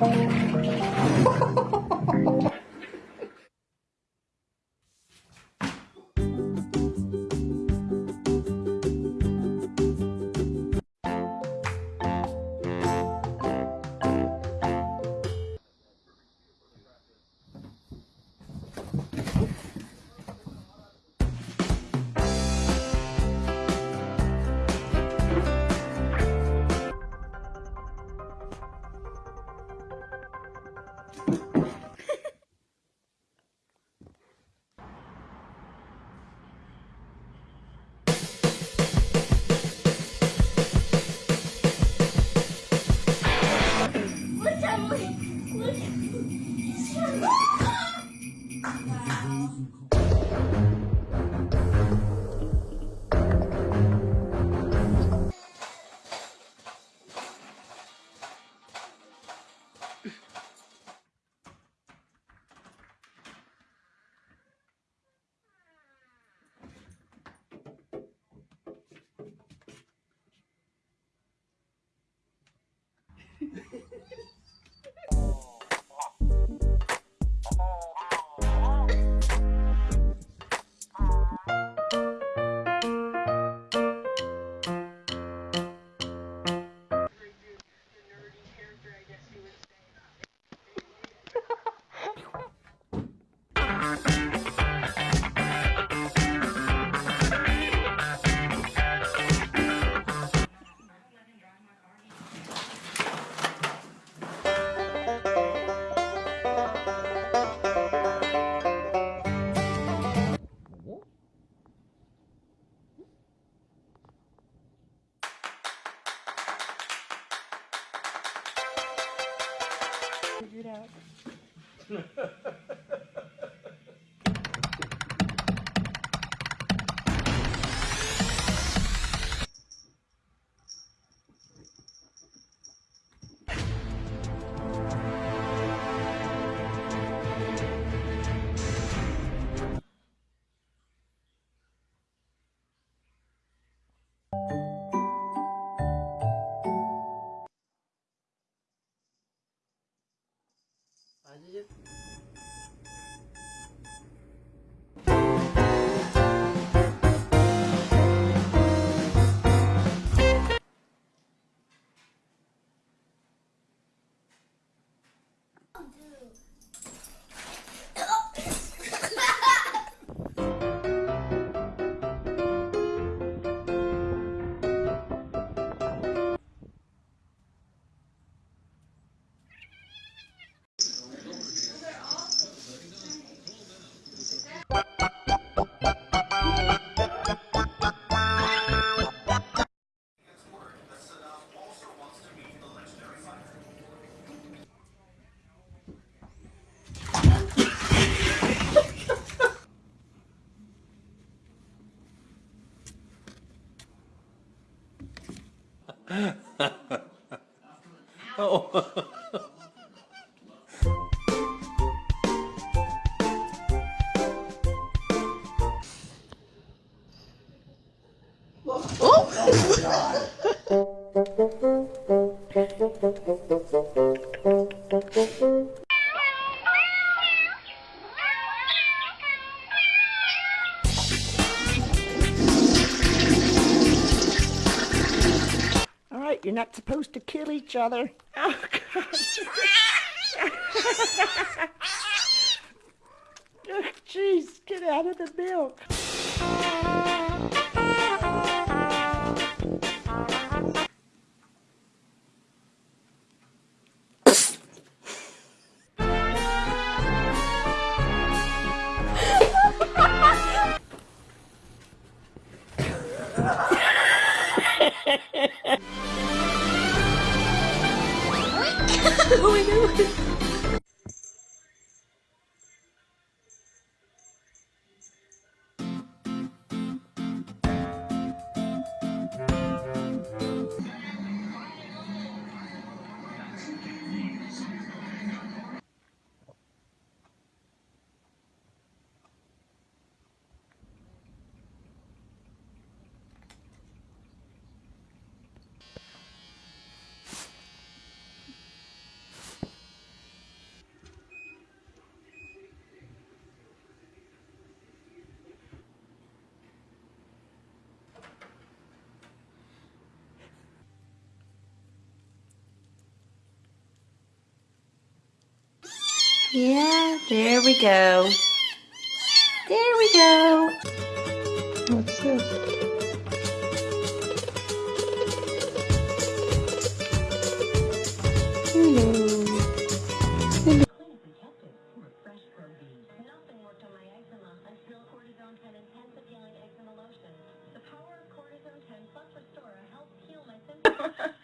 Look at me. figured out. Figure it out. Oh. Oh. All you're not supposed to kill each other. Oh, God. Oh, Jeez, get out of the milk. oh my god. Yeah, there we go. There we go. What's this? Hello. Nothing worked on my eczema until Cortizone 10 Intensive Healing Eczema Lotion. The power of Cortizone 10 plus Restore helps heal my symptoms.